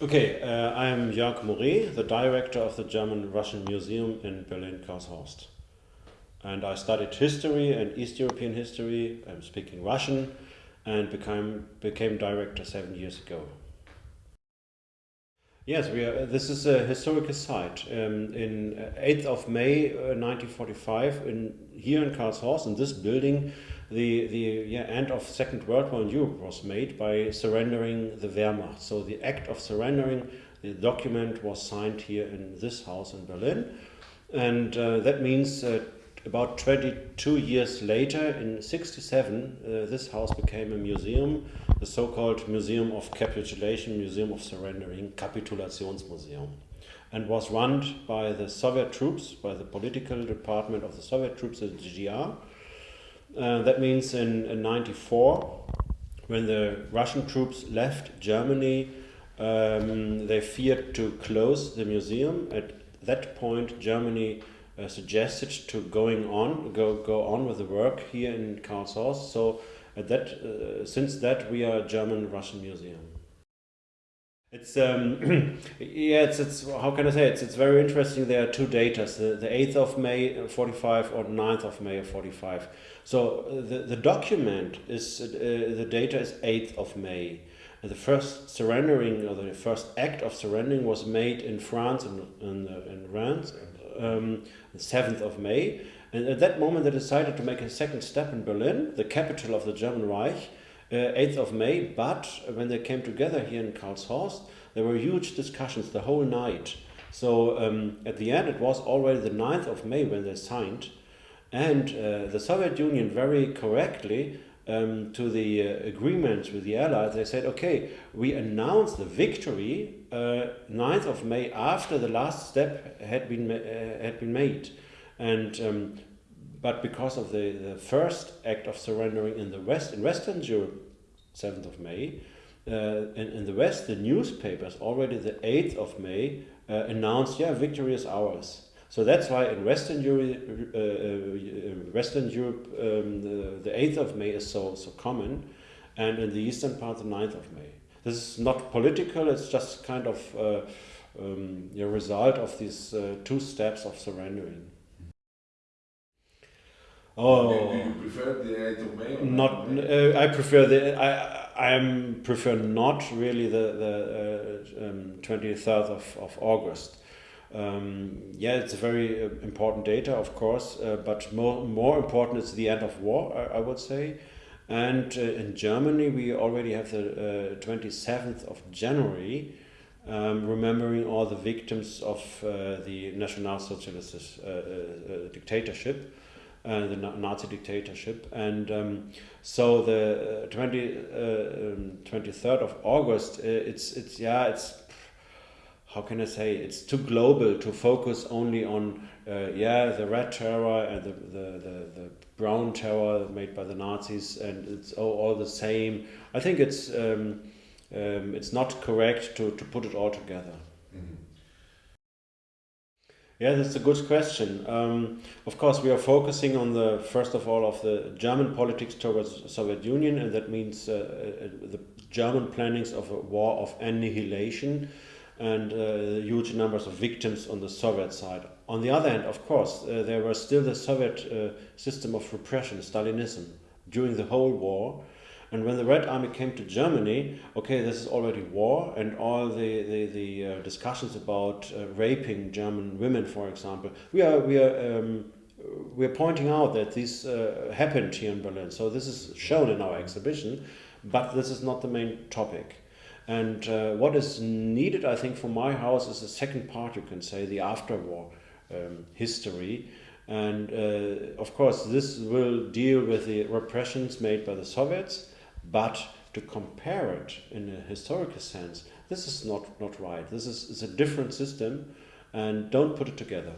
Okay, uh, I am Jörg Morré, the director of the German-Russian Museum in Berlin-Karlshorst. And I studied history and East European history, I'm speaking Russian, and became, became director seven years ago. Yes, we are, this is a historical site. Um, in 8th uh, of May uh, 1945, in, here in Karlshorst, in this building, the, the yeah, end of Second World War in Europe was made by surrendering the Wehrmacht. So the act of surrendering, the document was signed here in this house in Berlin. And uh, that means uh, about 22 years later, in 67, uh, this house became a museum, the so-called Museum of Capitulation, Museum of Surrendering, Kapitulationsmuseum, and was run by the Soviet troops, by the political department of the Soviet troops, the GDR, uh, that means in, in 94, when the Russian troops left Germany, um, they feared to close the museum. At that point, Germany uh, suggested to going on, go go on with the work here in Karlshorst. So at that, uh, since that, we are a German-Russian museum. It's um, yeah, it's it's how can I say it? it's it's very interesting. There are two dates: the the eighth of May uh, forty five or 9th of May of forty five. So uh, the the document is uh, the data is eighth of May. The first surrendering or the first act of surrendering was made in France and in, in, in France, um, the seventh of May. And at that moment, they decided to make a second step in Berlin, the capital of the German Reich 8th uh, of May, but when they came together here in Karlshorst, there were huge discussions the whole night. So um, at the end, it was already the 9th of May when they signed, and uh, the Soviet Union very correctly um, to the uh, agreement with the Allies, they said, okay, we announce the victory uh, 9th of May after the last step had been, uh, had been made. And um, but because of the, the first act of surrendering in the West, in Western Europe, 7th of May, uh, in, in the West, the newspapers already the 8th of May uh, announced, yeah, victory is ours. So that's why in Western Europe, uh, uh, Western Europe um, the, the 8th of May is so, so common, and in the eastern part, the 9th of May. This is not political, it's just kind of uh, um, a result of these uh, two steps of surrendering. Oh, do, you prefer the 8th of May? not, uh, I prefer the. I I prefer not really the the uh, um, 23rd of, of August. Um, yeah, it's a very uh, important data, of course, uh, but more more important is the end of war. I, I would say, and uh, in Germany we already have the 27th uh, of January. Um, remembering all the victims of the National Socialist dictatorship, uh, the Nazi dictatorship. And um, so the uh, 20, uh, um, 23rd of August, uh, it's, it's, yeah, it's, how can I say, it's too global to focus only on, uh, yeah, the red terror and the, the, the, the, brown terror made by the Nazis and it's all, all the same. I think it's, um, um, it's not correct to, to put it all together. Mm -hmm. Yeah, that's a good question. Um, of course, we are focusing on the first of all of the German politics towards Soviet Union, and that means uh, uh, the German plannings of a war of annihilation and uh, huge numbers of victims on the Soviet side. On the other hand, of course, uh, there was still the Soviet uh, system of repression, Stalinism, during the whole war, and when the Red Army came to Germany, okay, this is already war, and all the the, the uh, discussions about uh, raping German women, for example, we are we are. Um, we are pointing out that this uh, happened here in Berlin, so this is shown in our exhibition, but this is not the main topic. And uh, what is needed, I think, for my house is the second part, you can say, the after-war um, history, and uh, of course, this will deal with the repressions made by the Soviets, but to compare it in a historical sense, this is not, not right. This is, a different system and don't put it together.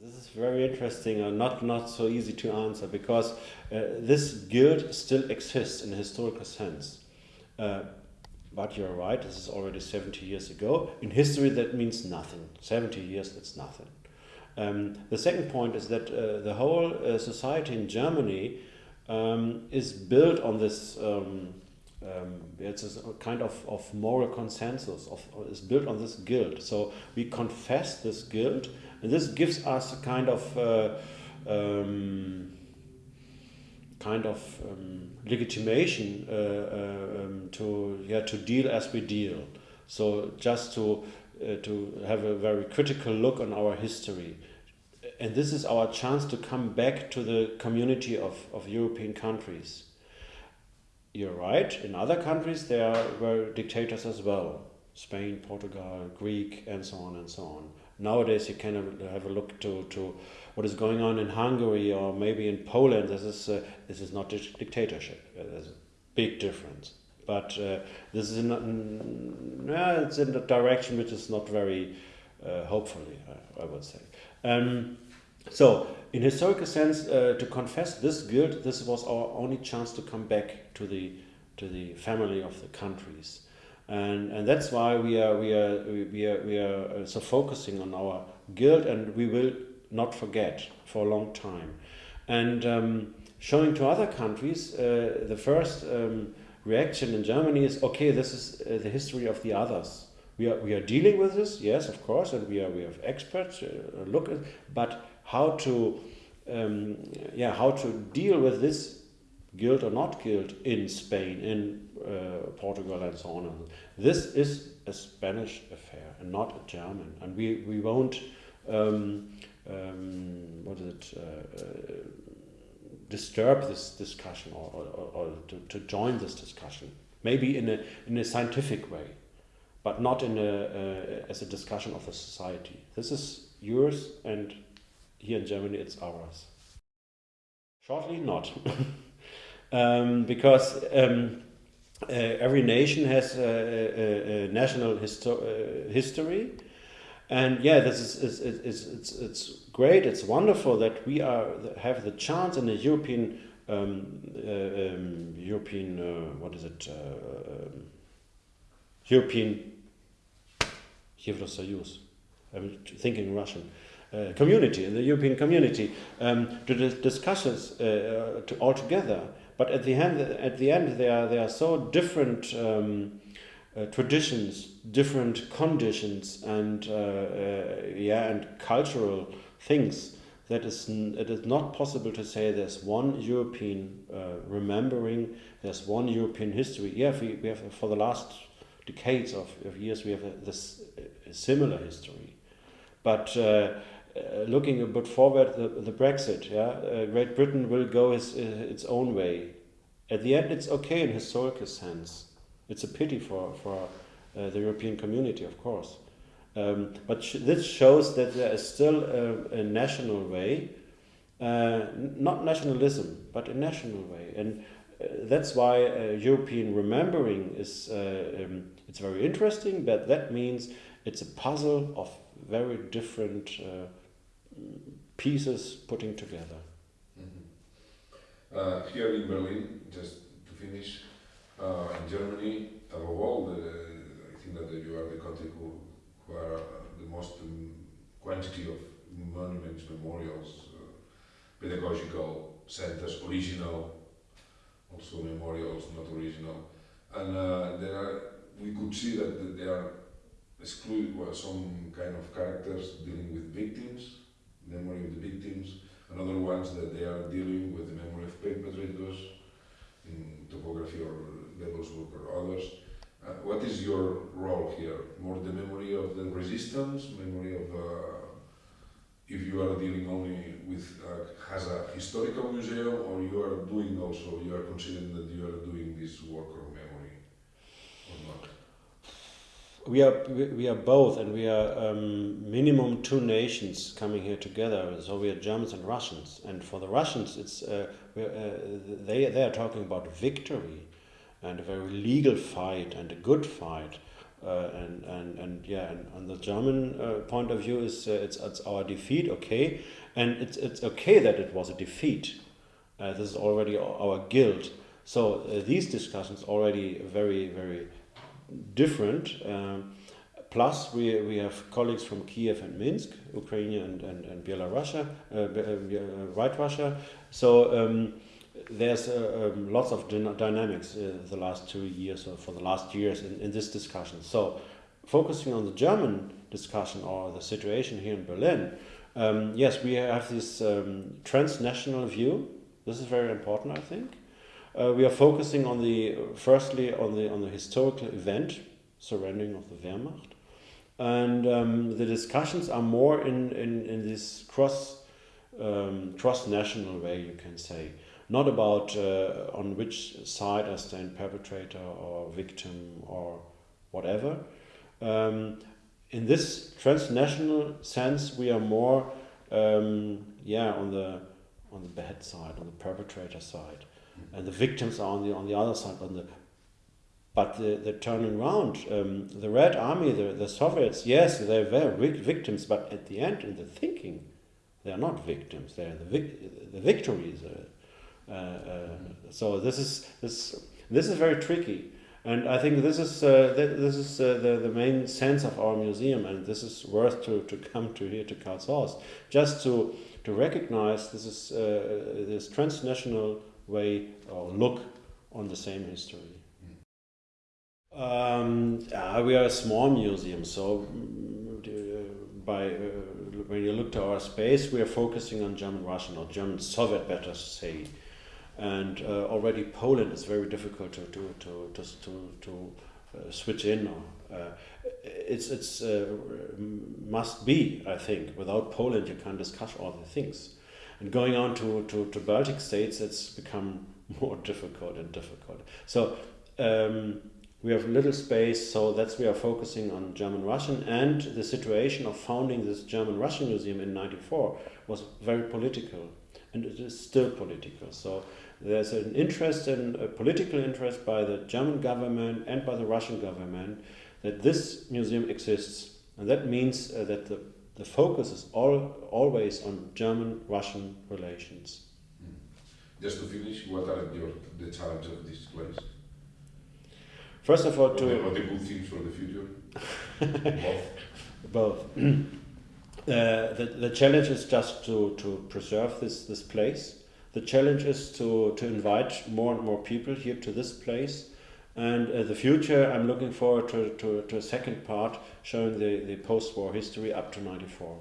This is very interesting and not, not so easy to answer because uh, this guild still exists in a historical sense. Uh, but you're right, this is already 70 years ago. In history, that means nothing. 70 years, that's nothing. Um, the second point is that uh, the whole uh, society in Germany um, is built on this um, um, it's a kind of, of moral consensus of is built on this guilt. So we confess this guilt, and this gives us a kind of uh, um, kind of um, legitimation uh, uh, um, to yeah to deal as we deal. So just to uh, to have a very critical look on our history. And this is our chance to come back to the community of, of European countries. You're right, in other countries there were dictators as well. Spain, Portugal, Greek, and so on and so on. Nowadays you can have a look to, to what is going on in Hungary or maybe in Poland. This is, uh, this is not dictatorship. There's a big difference but uh, this is uh, it's in a direction which is not very uh, hopefully, I, I, would say. Um, so, in historical sense, uh, to confess this guilt, this was our only chance to come back to the to the family of the countries, and and that's why we are we are we are we are uh, so focusing on our guilt, and we will not forget for a long time, and um, showing to other countries uh, the first. Um, reaction in Germany is okay. This is uh, the history of the others. We are we are dealing with this, yes, of course, and we are we have experts uh, look at, but how to um, yeah how to deal with this guilt or not guilt in Spain, in uh, Portugal, and so on. This is a Spanish affair and not a German, and we we won't. Um, um, what is it? Uh, uh disturb this discussion or, or, or to, to, join this discussion. Maybe in a, in a scientific way, but not in a, uh, as a discussion of a society. This is yours, and here in Germany it's ours. Shortly, not. um, because um, uh, every nation has a, a, a national histo uh, history and yeah, this is, is, is, it's, it's great, it's wonderful that we are have the chance in the European um, uh, um, European uh, what is it uh, um, European Евросоюз. I'm thinking Russian. Uh, community in the European community um, to discuss this uh, to all together. But at the end, at the end, they are they are so different um, uh, traditions, different conditions, and uh, uh, yeah, and cultural things. That is, it is not possible to say there's one European remembering, there's one European history. Yeah, we, we have for the last decades of, of years we have a, this a similar history, but. Uh, looking a bit forward, the, the Brexit, yeah, uh, Great Britain will go its, uh, its own way. At the end, it's okay in historical sense. It's a pity for, for uh, the European community, of course. Um, but sh this shows that there is still a, a national way, uh, not nationalism, but a national way. And uh, that's why uh, European remembering is uh, um, it's very interesting, but that means it's a puzzle of very different uh, pieces putting together. Mm -hmm. here in Berlin, just to finish, in Germany, above all, I think that you are the country who, who are the most um, quantity of monuments, memorials, pedagogical centers, original, also memorials, not original. And uh, there are, we could see that there are exclude well, some kind of characters dealing with victims, memory of the victims, and other ones that they are dealing with the memory of perpetrators in topography or levels or others. Uh, what is your role here? More the memory of the resistance, memory of, uh, if you are dealing only with, uh, a historical museum, or you are doing also, you are considering that you are doing this work of memory, or not? We are, we are both, and we are um, minimum two nations coming here together. So we are Germans and Russians, and for the Russians, it's uh, uh, they they are talking about victory and a very legal fight and a good fight. Uh, and, and, and yeah, and on the German uh, point of view is uh, it's, it's our defeat, okay, and it's, it's okay that it was a defeat. Uh, this is already our guilt. So uh, these discussions already very, very different. Um, plus, we, we have colleagues from Kiev and Minsk, Ukraine and, and, and Belarus, White Russia. So um, there's uh, um, lots of dynamics uh, the last two years or for the last years in, in this discussion. So, focusing on the German discussion or the situation here in Berlin, um, yes, we have this um, transnational view. This is very important, I think. Uh, we are focusing on the firstly on the on the historical event, surrendering of the Wehrmacht, and um, the discussions are more in in, in this cross um, cross national way, you can say, not about uh, on which side I stand, perpetrator or victim or whatever. Um, in this transnational sense, we are more, um, yeah, on the on the bad side, on the perpetrator side, and the victims are on the on the other side. On the but the, the turning around, um, the Red Army, the, the Soviets, yes, they were victims, but at the end, in the thinking, they are not victims. They are the, vic- the victories. Uh, so this is this this is very tricky. And I think this is uh, th- this is uh, the the main sense of our museum, and this is worth to, to come to here to Karlshorst, just to to recognize this is uh, this transnational way or look on the same history. Um, we are a small museum, so mm, by uh, when you look to our space, we are focusing on German Russian or German Soviet, better say and uh, already Poland is very difficult to to to to to, to uh, switch in. Uh, it's it's uh, must be I think without Poland you can't discuss all the things, and going on to to, to Baltic states it's become more difficult and difficult. So. Um, we have little space, so that's we are focusing on German Russian. And the situation of founding this German Russian museum in '94 was very political, and it is still political. So there's an interest and a political interest by the German government and by the Russian government that this museum exists. And that means uh, that the, the focus is all, always on German Russian relations. Mm. Just to finish, what are your, the challenges of this place? First of all, to. What are the good things for the future? Both. Both. Uh, the, the challenge is just to, to preserve this, this place the challenge is to, to invite more and more people here to this place. And uh, the future, I'm looking forward to, to, to a second part showing the, the post war history up to 94.